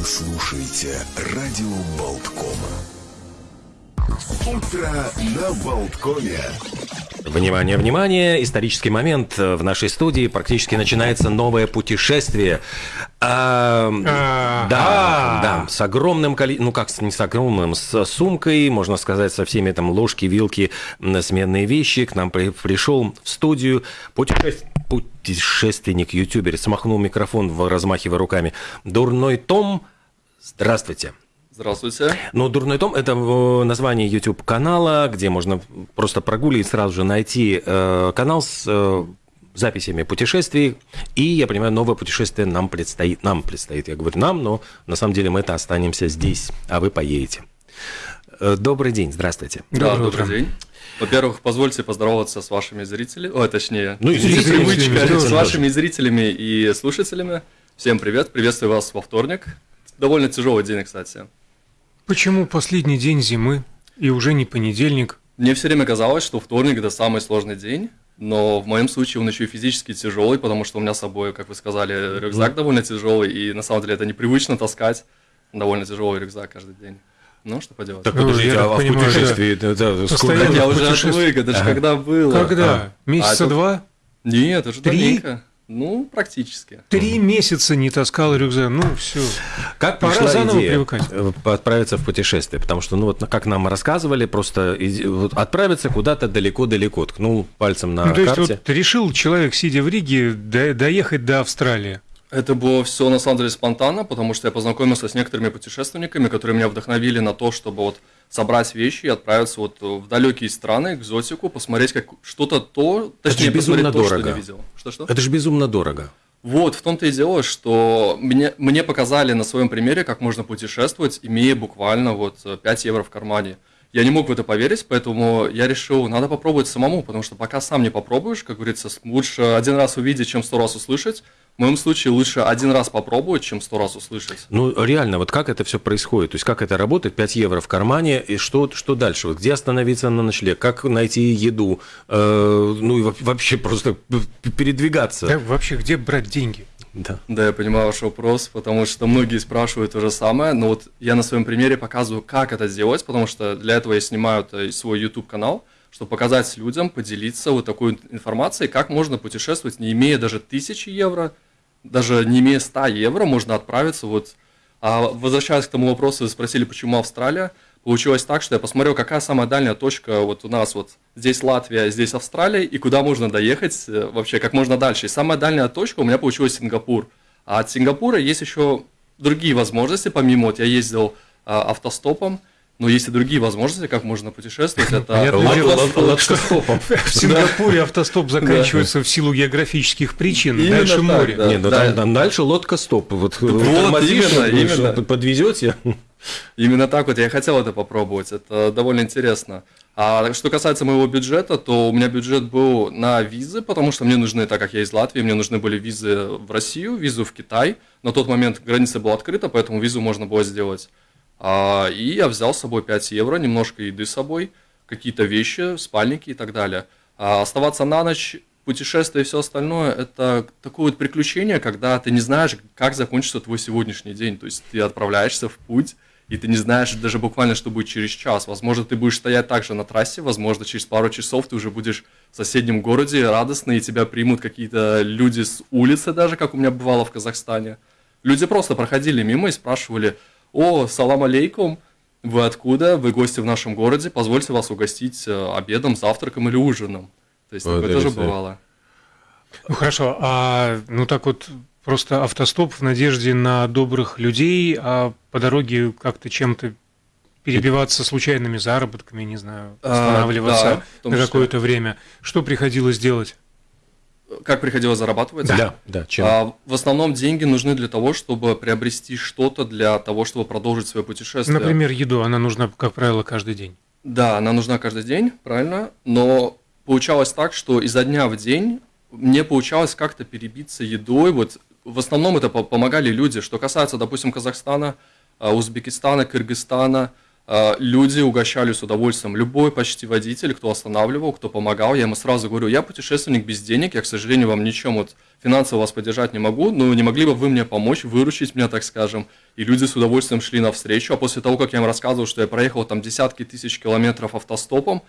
Вы слушаете радио Болткома. Утро на Болткоме. Внимание, внимание! Исторический момент. В нашей студии практически начинается новое путешествие. А, да, да, с огромным количеством, ну как не с огромным, с сумкой, можно сказать, со всеми там ложки, вилки, сменные вещи. К нам при, пришел в студию путешествие путешественник, ютубер, смахнул микрофон, размахивая руками. Дурной Том, здравствуйте. Здравствуйте. Ну, «Дурной том» – это э, название YouTube-канала, где можно просто прогуливать, сразу же найти э, канал с э, записями путешествий. И, я понимаю, новое путешествие нам предстоит. Нам предстоит, я говорю нам, но на самом деле мы-то останемся здесь, а вы поедете. Добрый день, здравствуйте. Да, добрый, добрый день. Во-первых, позвольте поздороваться с вашими зрителями, о, точнее, ну, зрителями, привычка, с вашими зрителями и слушателями. Всем привет, приветствую вас во вторник. Довольно тяжелый день, кстати. Почему последний день зимы и уже не понедельник? Мне все время казалось, что вторник это самый сложный день, но в моем случае он еще и физически тяжелый, потому что у меня с собой, как вы сказали, рюкзак довольно тяжелый, и на самом деле это непривычно таскать довольно тяжелый рюкзак каждый день. Ну, что поделать. Так, подождите, ну, а в путешествии... Да. Это, это, сколько? Я уже отвык, это же когда было. Когда? А. Месяца а, два? Нет, это же Три? давненько. Ну, практически. Три месяца не таскал рюкзак, ну все. Как Пора пришла заново идея привыкать. Э, отправиться в путешествие? Потому что, ну вот, как нам рассказывали, просто вот, отправиться куда-то далеко-далеко, ткнул пальцем на ну, то карте. Есть, вот решил человек, сидя в Риге, доехать до Австралии. Это было все на самом деле спонтанно, потому что я познакомился с некоторыми путешественниками, которые меня вдохновили на то, чтобы вот собрать вещи и отправиться вот в далекие страны, экзотику, посмотреть как что-то то, точнее, Это безумно то, дорого. что не видел. Что-что? Это же безумно дорого. Вот, в том-то и дело, что мне, мне показали на своем примере, как можно путешествовать, имея буквально вот 5 евро в кармане. Я не мог в это поверить, поэтому я решил, надо попробовать самому, потому что пока сам не попробуешь, как говорится, лучше один раз увидеть, чем сто раз услышать. В моем случае лучше один раз попробовать, чем сто раз услышать. Ну, реально, вот как это все происходит? То есть, как это работает? 5 евро в кармане, и что, что дальше? Вот где остановиться на ночлег? Как найти еду? Э, ну, и вообще просто передвигаться? Да, вообще, где брать деньги? Да. да, я понимаю ваш вопрос, потому что многие спрашивают то же самое, но вот я на своем примере показываю, как это сделать, потому что для этого я снимаю свой YouTube-канал, чтобы показать людям, поделиться вот такой информацией, как можно путешествовать, не имея даже тысячи евро, даже не имея 100 евро, можно отправиться вот... А возвращаясь к тому вопросу, вы спросили, почему Австралия. Получилось так, что я посмотрел, какая самая дальняя точка вот у нас вот здесь Латвия, здесь Австралия, и куда можно доехать э, вообще как можно дальше. И самая дальняя точка у меня получилась Сингапур. А от Сингапура есть еще другие возможности, помимо вот я ездил а, автостопом, но есть и другие возможности, как можно путешествовать. Это лодкостопом. В Сингапуре автостоп заканчивается в силу географических причин. Дальше море. Нет, ну дальше лодкостоп. Вот именно. Подвезете. Именно так вот я хотел это попробовать. Это довольно интересно. А что касается моего бюджета, то у меня бюджет был на визы, потому что мне нужны, так как я из Латвии, мне нужны были визы в Россию, визу в Китай. На тот момент граница была открыта, поэтому визу можно было сделать. А, и я взял с собой 5 евро, немножко еды с собой, какие-то вещи, спальники и так далее. А оставаться на ночь, путешествие и все остальное – это такое вот приключение, когда ты не знаешь, как закончится твой сегодняшний день. То есть ты отправляешься в путь, и ты не знаешь даже буквально, что будет через час. Возможно, ты будешь стоять также на трассе, возможно, через пару часов ты уже будешь в соседнем городе радостный, и тебя примут какие-то люди с улицы даже, как у меня бывало в Казахстане. Люди просто проходили мимо и спрашивали – о, салам алейкум, вы откуда? Вы гости в нашем городе, позвольте вас угостить э, обедом, завтраком или ужином. То есть такое тоже бывало. Ну хорошо, а ну так вот просто автостоп в надежде на добрых людей, а по дороге как-то чем-то перебиваться случайными заработками, не знаю, а, останавливаться а, да, на какое-то время. Что приходилось делать? Как приходилось зарабатывать? Да, да. Чем? А, в основном деньги нужны для того, чтобы приобрести что-то для того, чтобы продолжить свое путешествие. Например, еду, она нужна, как правило, каждый день. Да, она нужна каждый день, правильно. Но получалось так, что изо дня в день мне получалось как-то перебиться едой. Вот в основном это помогали люди. Что касается, допустим, Казахстана, а, Узбекистана, Кыргызстана, люди угощали с удовольствием. Любой почти водитель, кто останавливал, кто помогал, я ему сразу говорю, я путешественник без денег, я, к сожалению, вам ничем вот финансово вас поддержать не могу, но не могли бы вы мне помочь, выручить меня, так скажем. И люди с удовольствием шли навстречу, а после того, как я им рассказывал, что я проехал там десятки тысяч километров автостопом,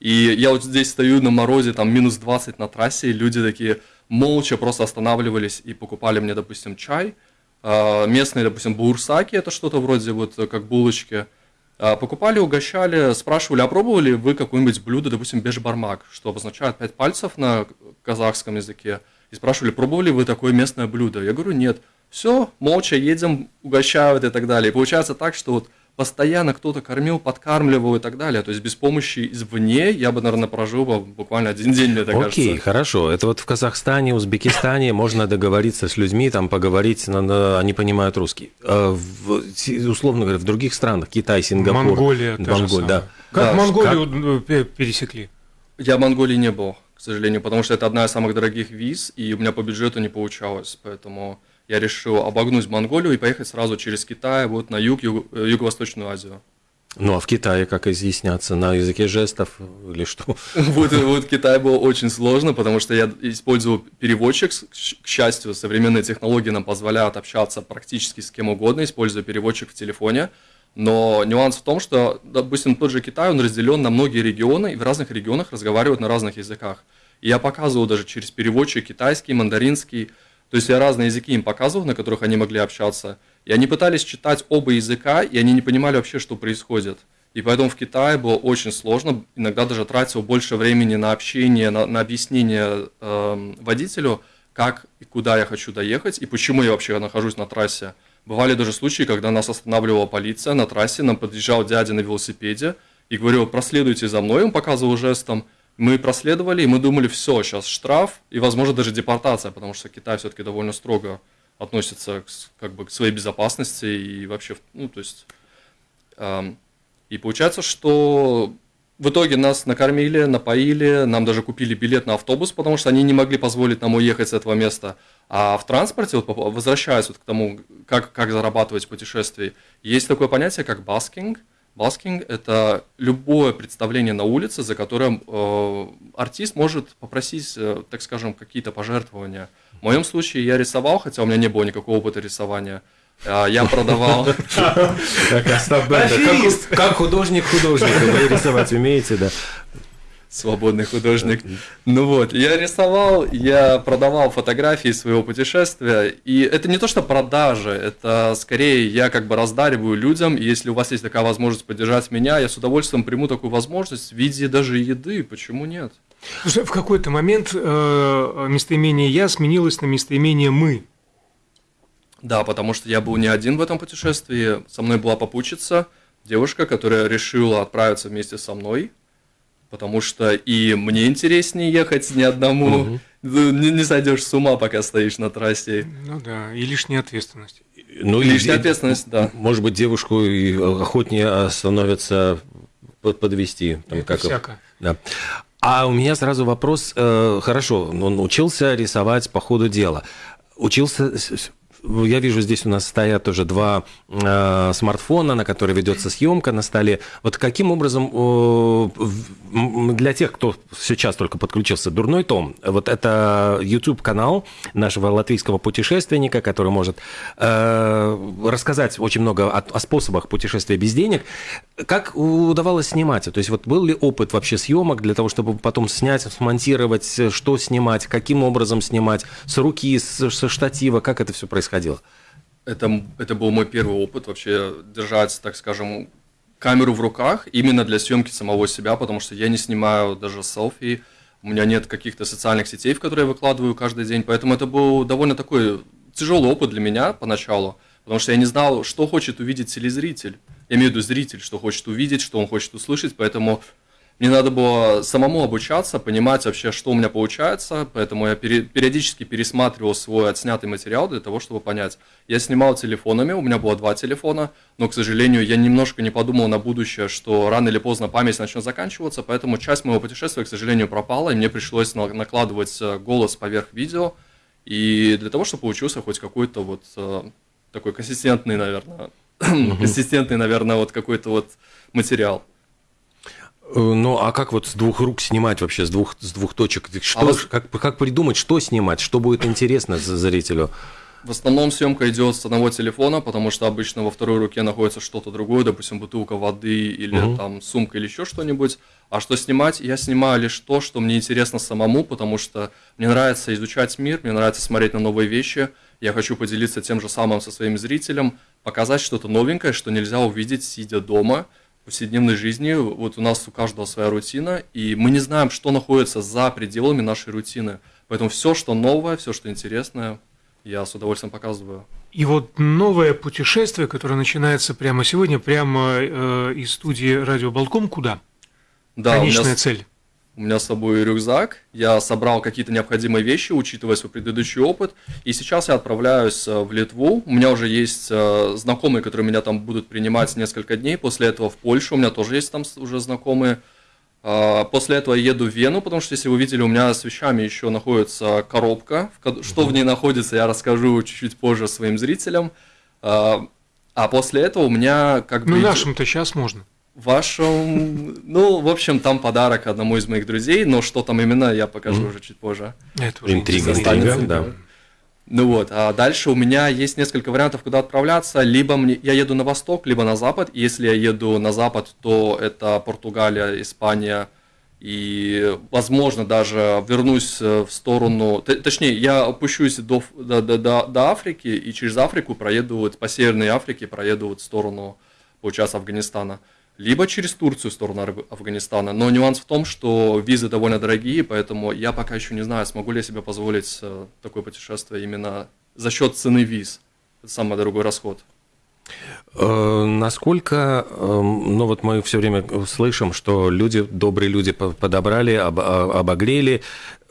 и я вот здесь стою на морозе, там минус 20 на трассе, и люди такие молча просто останавливались и покупали мне, допустим, чай. А, местные, допустим, бурсаки, это что-то вроде вот как булочки. А, покупали, угощали, спрашивали, а пробовали вы какое-нибудь блюдо, допустим, бешбармак, что обозначает пять пальцев на казахском языке. И спрашивали, пробовали вы такое местное блюдо? Я говорю, нет. Все, молча едем, угощают и так далее. И получается так, что вот постоянно кто-то кормил, подкармливал и так далее. То есть без помощи извне я бы, наверное, прожил бы буквально один день, мне так Окей, кажется. Окей, хорошо. Это вот в Казахстане, Узбекистане можно договориться с людьми, там поговорить, они понимают русский. А в, условно говоря, в других странах, Китай, Сингапур. Монголия. Монголия, да. Как да, Монголию как... Пересекли? Я в Монголии не был, к сожалению, потому что это одна из самых дорогих виз, и у меня по бюджету не получалось, поэтому я решил обогнуть Монголию и поехать сразу через Китай вот на юг, юг э, Юго-Восточную Азию. Ну а в Китае как изъясняться? На языке жестов или что? Вот, вот Китай было очень сложно, потому что я использовал переводчик. К счастью, современные технологии нам позволяют общаться практически с кем угодно, используя переводчик в телефоне. Но нюанс в том, что, допустим, тот же Китай, он разделен на многие регионы, и в разных регионах разговаривают на разных языках. И я показывал даже через переводчик китайский, мандаринский, то есть я разные языки им показывал, на которых они могли общаться, и они пытались читать оба языка, и они не понимали вообще, что происходит. И поэтому в Китае было очень сложно, иногда даже тратил больше времени на общение, на, на объяснение э, водителю, как и куда я хочу доехать, и почему я вообще нахожусь на трассе. Бывали даже случаи, когда нас останавливала полиция на трассе, нам подъезжал дядя на велосипеде и говорил, проследуйте за мной, он показывал жестом, мы проследовали, и мы думали, все, сейчас штраф и, возможно, даже депортация, потому что Китай все-таки довольно строго относится к, как бы, к своей безопасности и вообще, ну, то есть... Э, и получается, что в итоге нас накормили, напоили, нам даже купили билет на автобус, потому что они не могли позволить нам уехать с этого места. А в транспорте, вот, возвращаясь вот к тому, как, как зарабатывать в путешествии, есть такое понятие, как busking – Busking – это любое представление на улице, за которым э, артист может попросить, э, так скажем, какие-то пожертвования. В моем случае я рисовал, хотя у меня не было никакого опыта рисования. Э, я продавал... Как художник художник, вы рисовать умеете, да? Свободный художник. Ну вот, я рисовал, я продавал фотографии своего путешествия, и это не то, что продажа, это скорее я как бы раздариваю людям, и если у вас есть такая возможность поддержать меня, я с удовольствием приму такую возможность в виде даже еды, почему нет? Слушай, в какой-то момент э, местоимение «я» сменилось на местоимение «мы». Да, потому что я был не один в этом путешествии, со мной была попутчица, девушка, которая решила отправиться вместе со мной, потому что и мне интереснее ехать не одному, угу. не, не сойдешь с ума, пока стоишь на трассе. Ну да, и лишняя ответственность. Ну, лишняя и, ответственность, да. Может быть, девушку и охотнее становится подвести. Там, Это как всяко. Да. А у меня сразу вопрос. Э, хорошо, он учился рисовать по ходу дела. Учился я вижу, здесь у нас стоят тоже два э, смартфона, на которые ведется съемка на столе. Вот каким образом э, для тех, кто сейчас только подключился, дурной том, вот это YouTube-канал нашего латвийского путешественника, который может э, рассказать очень много о, о способах путешествия без денег. Как удавалось снимать? То есть вот был ли опыт вообще съемок для того, чтобы потом снять, смонтировать, что снимать, каким образом снимать, с руки, с, со штатива, как это все происходило? Это, это был мой первый опыт вообще держать, так скажем, камеру в руках именно для съемки самого себя, потому что я не снимаю даже селфи, у меня нет каких-то социальных сетей, в которые я выкладываю каждый день, поэтому это был довольно такой тяжелый опыт для меня поначалу, потому что я не знал, что хочет увидеть телезритель. Я имею в виду зритель, что хочет увидеть, что он хочет услышать, поэтому мне надо было самому обучаться, понимать вообще, что у меня получается, поэтому я периодически пересматривал свой отснятый материал для того, чтобы понять. Я снимал телефонами, у меня было два телефона, но, к сожалению, я немножко не подумал на будущее, что рано или поздно память начнет заканчиваться, поэтому часть моего путешествия, к сожалению, пропала, и мне пришлось накладывать э, голос поверх видео, и для того, чтобы получился хоть какой-то вот э, такой консистентный, наверное, консистентный, наверное, вот какой-то вот материал. Э, ну, а как вот с двух рук снимать вообще, с двух, с двух точек? Что, а вас... как, как придумать, что снимать, что будет интересно зрителю? В основном съемка идет с одного телефона, потому что обычно во второй руке находится что-то другое, допустим, бутылка воды или угу. там сумка или еще что-нибудь. А что снимать? Я снимаю лишь то, что мне интересно самому, потому что мне нравится изучать мир, мне нравится смотреть на новые вещи. Я хочу поделиться тем же самым со своим зрителем, показать что-то новенькое, что нельзя увидеть, сидя дома повседневной жизни. Вот у нас у каждого своя рутина, и мы не знаем, что находится за пределами нашей рутины. Поэтому все, что новое, все, что интересное, я с удовольствием показываю. И вот новое путешествие, которое начинается прямо сегодня, прямо э, из студии Радио Балком, куда? Да, Конечная у меня, цель. У меня с собой рюкзак, я собрал какие-то необходимые вещи, учитывая свой предыдущий опыт, и сейчас я отправляюсь э, в Литву. У меня уже есть э, знакомые, которые меня там будут принимать несколько дней. После этого в Польшу, у меня тоже есть там уже знакомые. А, после этого я еду в Вену, потому что, если вы видели, у меня с вещами еще находится коробка. Что в ней находится, я расскажу чуть-чуть позже своим зрителям. А, а после этого у меня как ну, бы... Ну, нашим-то сейчас можно. Вашим... Ну, в общем, там подарок одному из моих друзей, но что там именно, я покажу mm. уже чуть позже. Это уже интрига, интрига, да. Ну вот, а дальше у меня есть несколько вариантов, куда отправляться. Либо мне, я еду на восток, либо на запад. Если я еду на запад, то это Португалия, Испания и, возможно, даже вернусь э, в сторону... Точнее, я опущусь до, до, до, до Африки и через Африку проеду вот по Северной Африке, проеду вот в сторону, получается, Афганистана либо через Турцию в сторону Афганистана. Но нюанс в том, что визы довольно дорогие, поэтому я пока еще не знаю, смогу ли я себе позволить э, такое путешествие именно за счет цены виз. Это самый дорогой расход. Э, насколько, эм, ну вот мы все время слышим, что люди, добрые люди подобрали, а, обогрели.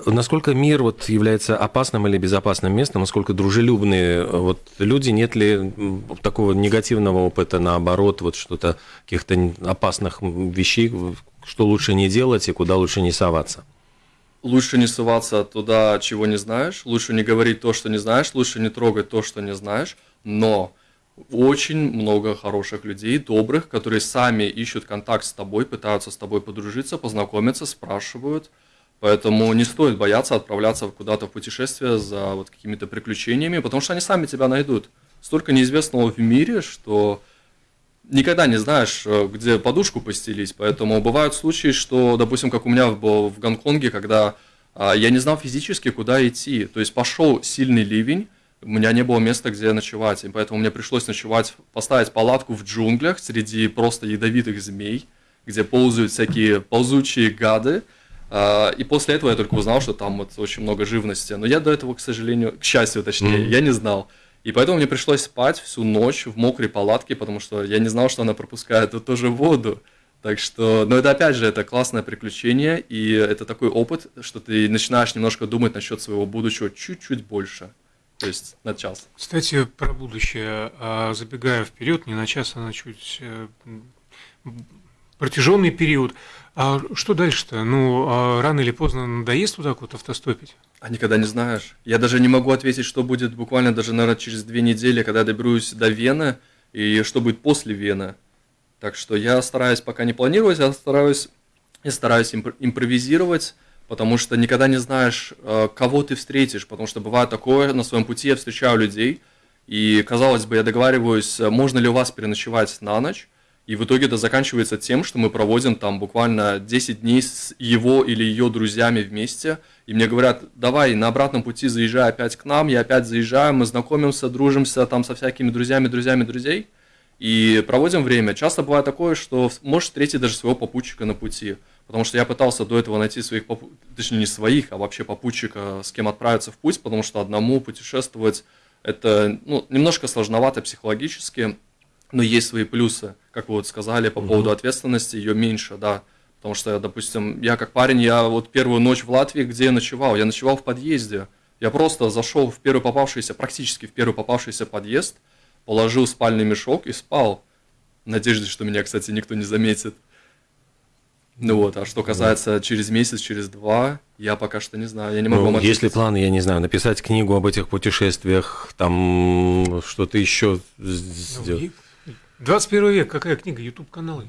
Насколько мир вот является опасным или безопасным местом, насколько дружелюбные э, вот люди, нет ли такого негативного опыта, наоборот, вот что-то, каких-то опасных вещей, что лучше не делать и куда лучше не соваться? Лучше не соваться туда, чего не знаешь, лучше не говорить то, что не знаешь, лучше не трогать то, что не знаешь, но очень много хороших людей, добрых, которые сами ищут контакт с тобой, пытаются с тобой подружиться, познакомиться, спрашивают. Поэтому не стоит бояться отправляться куда-то в путешествие за вот какими-то приключениями, потому что они сами тебя найдут. Столько неизвестного в мире, что никогда не знаешь, э, где подушку постелить. Поэтому бывают случаи, что, допустим, как у меня было в Гонконге, когда а, я не знал физически, куда идти. То есть пошел сильный ливень, у меня не было места, где ночевать, и поэтому мне пришлось ночевать, поставить палатку в джунглях среди просто ядовитых змей, где ползают всякие ползучие гады. А, и после этого я только узнал, что там вот очень много живности. Но я до этого, к сожалению, к счастью, точнее, mm-hmm. я не знал. И поэтому мне пришлось спать всю ночь в мокрой палатке, потому что я не знал, что она пропускает вот тоже воду. Так что, но это опять же, это классное приключение, и это такой опыт, что ты начинаешь немножко думать насчет своего будущего чуть-чуть больше то есть на час. Кстати, про будущее, а, забегая вперед, не на час, а на чуть э, протяженный период. А что дальше-то? Ну, а рано или поздно надоест вот так вот автостопить? А никогда не знаешь. Я даже не могу ответить, что будет буквально даже, наверное, через две недели, когда я доберусь до Вены, и что будет после Вены. Так что я стараюсь пока не планировать, я стараюсь, я стараюсь импровизировать, потому что никогда не знаешь, э, кого ты встретишь, потому что бывает такое, на своем пути я встречаю людей, и, казалось бы, я договариваюсь, э, можно ли у вас переночевать на ночь, и в итоге это заканчивается тем, что мы проводим там буквально 10 дней с его или ее друзьями вместе, и мне говорят, давай на обратном пути заезжай опять к нам, я опять заезжаю, мы знакомимся, дружимся там со всякими друзьями, друзьями, друзей, и проводим время. Часто бывает такое, что можешь встретить даже своего попутчика на пути. Потому что я пытался до этого найти своих, точнее не своих, а вообще попутчика, с кем отправиться в путь, потому что одному путешествовать это ну, немножко сложновато психологически, но есть свои плюсы, как вы вот сказали, по поводу ответственности, ее меньше, да. Потому что, допустим, я как парень, я вот первую ночь в Латвии, где я ночевал? Я ночевал в подъезде. Я просто зашел в первый попавшийся, практически в первый попавшийся подъезд, положил спальный мешок и спал. В надежде, что меня, кстати, никто не заметит. Ну вот, а что касается через месяц, через два, я пока что не знаю, я не могу ну, вам Если планы, я не знаю, написать книгу об этих путешествиях, там что-то еще сделать. 21 век, какая книга? YouTube каналы.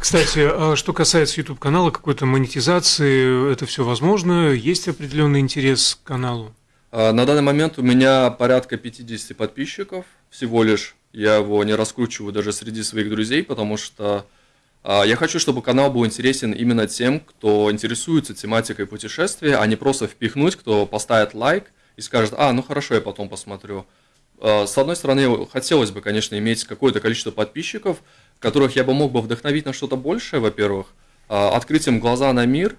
Кстати, а что касается YouTube канала, какой-то монетизации, это все возможно? Есть определенный интерес к каналу? А, на данный момент у меня порядка 50 подписчиков всего лишь. Я его не раскручиваю даже среди своих друзей, потому что я хочу, чтобы канал был интересен именно тем, кто интересуется тематикой путешествия, а не просто впихнуть, кто поставит лайк и скажет, а, ну хорошо, я потом посмотрю. А, с одной стороны, хотелось бы, конечно, иметь какое-то количество подписчиков, которых я бы мог бы вдохновить на что-то большее, во-первых, а, открыть им глаза на мир,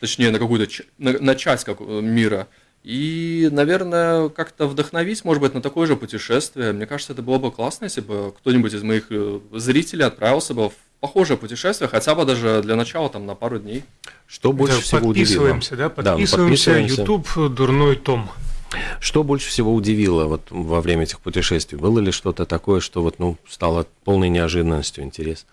точнее, на какую-то на, на часть как, э, мира, и, наверное, как-то вдохновить, может быть, на такое же путешествие. Мне кажется, это было бы классно, если бы кто-нибудь из моих э, зрителей отправился бы в похожее путешествие, хотя бы даже для начала там на пару дней. Что больше Да, всего подписываемся, удивило? да, подписываемся, подписываемся. YouTube дурной том. Что больше всего удивило вот во время этих путешествий? Было ли что-то такое, что вот, ну, стало полной неожиданностью интерес?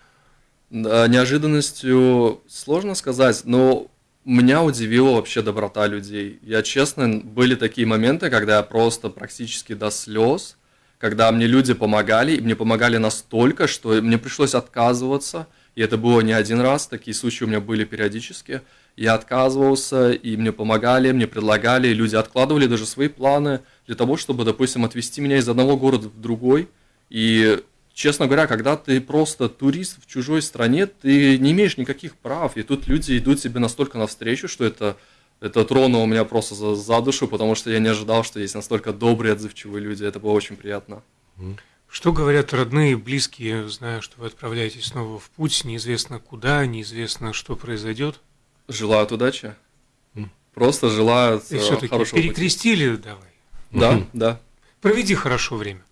Да, Неожиданностью сложно сказать, но меня удивила вообще доброта людей. Я честно, были такие моменты, когда я просто практически до слез, когда мне люди помогали, и мне помогали настолько, что мне пришлось отказываться, и это было не один раз, такие случаи у меня были периодически. Я отказывался, и мне помогали, мне предлагали, люди откладывали даже свои планы для того, чтобы, допустим, отвезти меня из одного города в другой. И, честно говоря, когда ты просто турист в чужой стране, ты не имеешь никаких прав, и тут люди идут тебе настолько навстречу, что это, это тронуло меня просто за, за душу, потому что я не ожидал, что есть настолько добрые, отзывчивые люди, это было очень приятно. Что говорят родные и близкие, зная, что вы отправляетесь снова в путь, неизвестно куда, неизвестно, что произойдет? Желают удачи. Просто желают И э, все-таки хорошего пути. перекрестили давай. Да, да. Проведи хорошо время.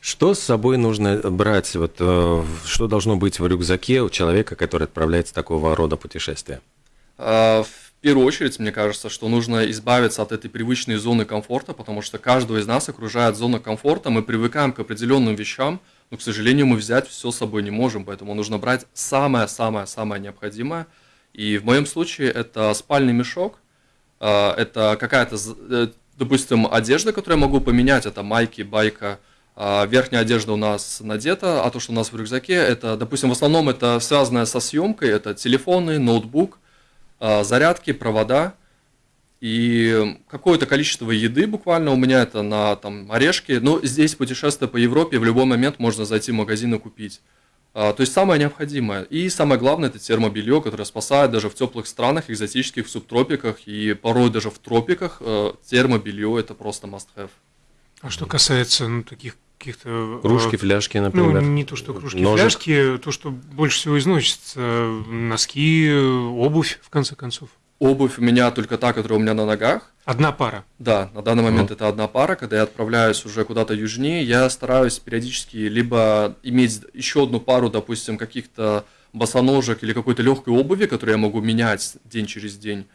Что с собой нужно брать, вот, э, что должно быть в рюкзаке у человека, который отправляется в такого рода путешествия? А, В первую очередь, мне кажется, что нужно избавиться от этой привычной зоны комфорта, потому что каждого из нас окружает зона комфорта, мы привыкаем к определенным вещам, но, к сожалению, мы взять все с собой не можем, поэтому нужно брать самое-самое-самое необходимое. И в моем случае это спальный мешок, а, это какая-то, э, допустим, одежда, которую я могу поменять, это майки, байка, а, верхняя одежда у нас надета, а то, что у нас в рюкзаке, это, допустим, в основном это связанное со съемкой, это телефоны, ноутбук, зарядки, провода и какое-то количество еды буквально у меня это на там орешки. Но здесь путешествие по Европе в любой момент можно зайти в магазин и купить. А, То есть самое необходимое. И самое главное это термобелье, которое спасает даже в теплых странах, экзотических, в субтропиках и порой даже в тропиках. э, Термобелье это просто must have. А что касается ну, таких каких-то... э, Кружки, фляжки, Ну, например. не то, что кружки, ножик. фляжки, то, что больше всего износится, носки, обувь, в конце концов. Обувь у меня только та, которая у меня на ногах. Одна пара. Да, на данный момент это одна пара. Когда я отправляюсь уже куда-то южнее, я стараюсь периодически либо иметь еще одну пару, допустим, каких-то босоножек или какой-то легкой обуви, которую я могу менять день через день,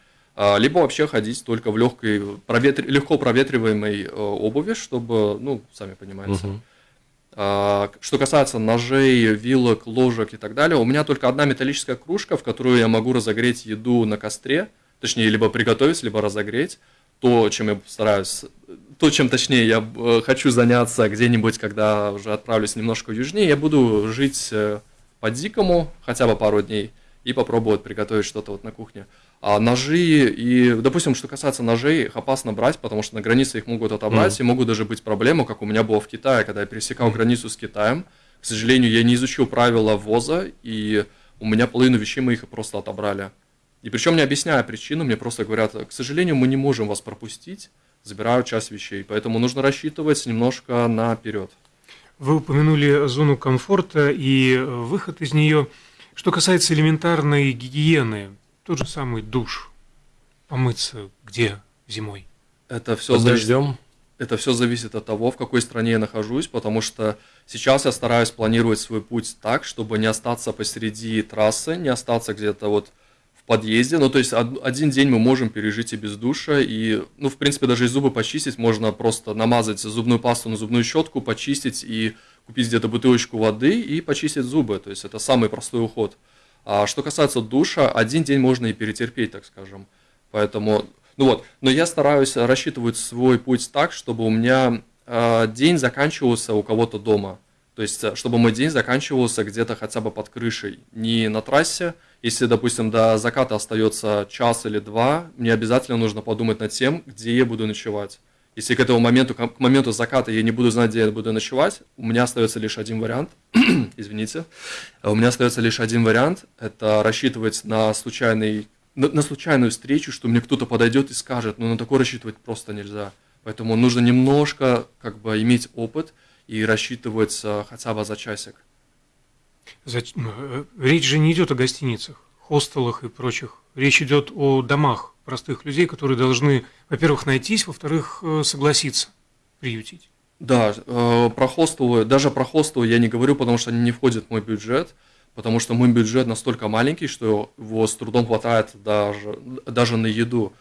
либо вообще ходить только в легкой, проветр... легко проветриваемой э, обуви, чтобы, ну, сами понимаете. А, Что касается ножей, вилок, ложек и так далее, у меня только одна металлическая кружка, в которую я могу разогреть еду на костре, точнее, либо приготовить, либо разогреть. То, чем я стараюсь, то, чем точнее я э, хочу заняться где-нибудь, когда уже отправлюсь немножко южнее, я буду жить э, по-дикому хотя бы пару дней и попробовать приготовить что-то вот на кухне. А ножи и, допустим, что касается ножей, их опасно брать, потому что на границе их могут отобрать, и могут даже быть проблемы, как у меня было в Китае, когда я пересекал границу с Китаем. К сожалению, я не изучил правила ввоза, и у меня половину вещей мы их просто отобрали. И причем не объясняя причину, мне просто говорят, к сожалению, мы не можем вас пропустить, забирают часть вещей, поэтому нужно рассчитывать немножко наперед. Вы упомянули зону комфорта и э, выход из нее. Что касается элементарной гигиены, тот же самый душ. Помыться где зимой? Это все Под дождем? Это все зависит от того, в какой стране я нахожусь, потому что сейчас я стараюсь планировать свой путь так, чтобы не остаться посреди трассы, не остаться где-то вот в подъезде. Ну, то есть од- один день мы можем пережить и без душа, и, ну, в принципе, даже и зубы почистить можно просто намазать зубную пасту на зубную щетку, почистить и купить где-то бутылочку воды и почистить зубы. То есть это самый простой уход. А что касается душа, один день можно и перетерпеть, так скажем. Поэтому, ну вот, но я стараюсь рассчитывать свой путь так, чтобы у меня э, день заканчивался у кого-то дома. То есть, э, чтобы мой день заканчивался где-то хотя бы под крышей, не на трассе. Если, допустим, до заката остается час или два, мне обязательно нужно подумать над тем, где я буду ночевать. Если к этому моменту, к моменту заката я не буду знать, где я буду ночевать, у меня остается лишь один вариант. Извините. У меня остается лишь один вариант. Это рассчитывать на случайный на, на случайную встречу, что мне кто-то подойдет и скажет, ну на такое рассчитывать просто нельзя. Поэтому нужно немножко как бы иметь опыт и рассчитывать хотя бы за часик. За... Ну, э, речь же не идет о гостиницах, хостелах и прочих. Речь идет о домах простых людей, которые должны, во-первых, найтись, во-вторых, э, согласиться приютить. Да, э, про хостелы, даже про хостелы я не говорю, потому что они не входят в мой бюджет, потому что мой бюджет настолько маленький, что его с трудом хватает даже, даже на еду.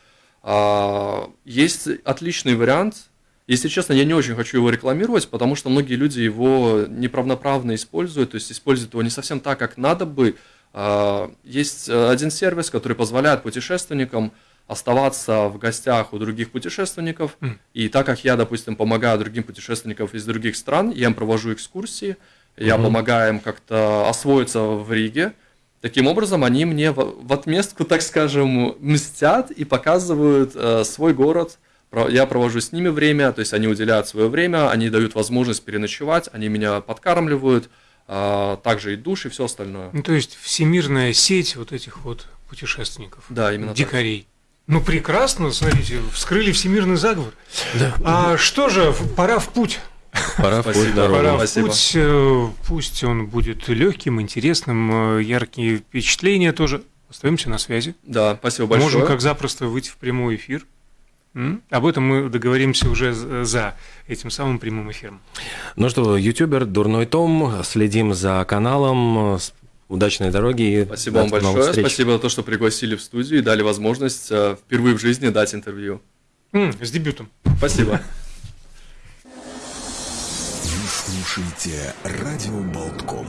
А, есть отличный вариант. Если честно, я не очень хочу его рекламировать, потому что многие люди его неправноправно используют, то есть используют его не совсем так, как надо бы. А, есть один сервис, который позволяет путешественникам оставаться в гостях у других путешественников. Mm. И так как я, допустим, помогаю другим путешественникам из других стран, я им провожу экскурсии, я mm-hmm. помогаю им как-то освоиться в Риге, Таким образом, они мне в отместку, так скажем, мстят и показывают э, свой город. Я провожу с ними время, то есть они уделяют свое время, они дают возможность переночевать, они меня подкармливают, э, также и душ и все остальное. Ну, то есть всемирная сеть вот этих вот путешественников, да, именно дикарей. Так. Ну прекрасно, смотрите, вскрыли всемирный заговор. Да. А что же, пора в путь. Пора в путь, Пора в путь. Э, пусть он будет легким, интересным, э, яркие впечатления тоже. Остаемся на связи. Да, спасибо большое. Можем как запросто выйти в прямой эфир. Об этом мы договоримся уже за этим самым прямым эфиром. Ну что, ютубер Дурной Том, следим за каналом. Удачной дороги. Спасибо вам большое. Спасибо за то, что пригласили в студию и дали возможность э, впервые в жизни дать интервью. М, с дебютом. Спасибо. слушаете «Радио Болтком».